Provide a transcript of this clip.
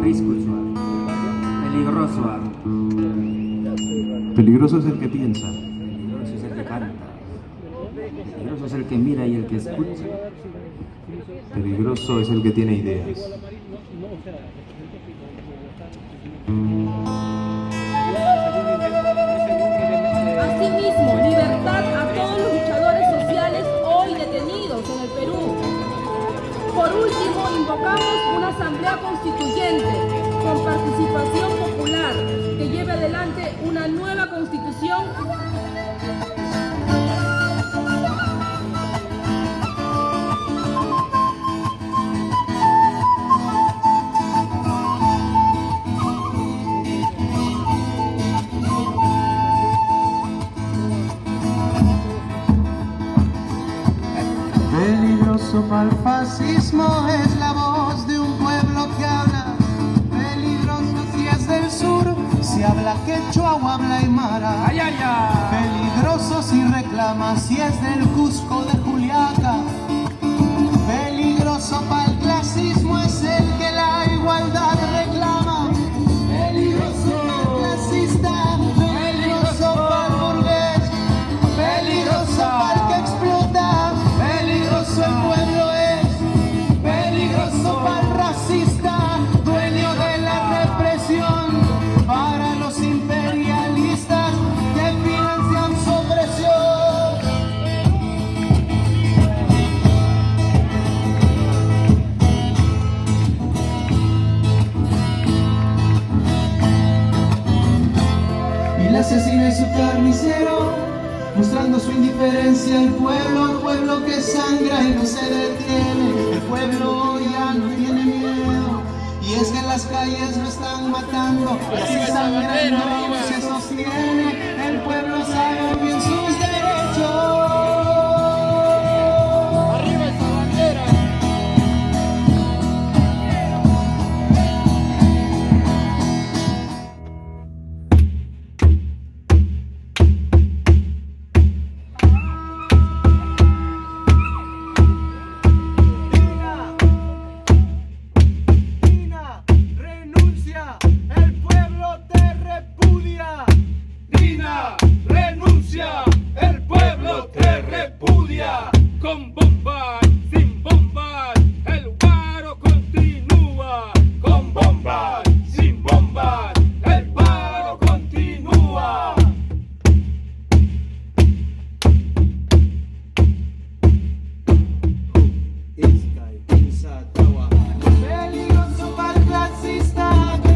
Peligroso. Peligroso es el que piensa. Peligroso es el que canta. Peligroso es el que mira y el que escucha. Peligroso es el que tiene ideas. Por último, invocamos una asamblea constituyente con participación popular que lleve adelante una Fascismo es la voz de un pueblo que habla. Peligroso si es del sur, si habla quechua o habla aymara. ¡Ay, ay, ay! Peligroso si reclama si es del Cusco de Juliaca. Asesino y su carnicero, mostrando su indiferencia al pueblo, al pueblo que sangra y no se detiene, el pueblo ya no tiene miedo, y es que en las calles lo están matando, así sangrando se sostiene, el pueblo sabe bien sus senza dawa. Belli rosso per classista.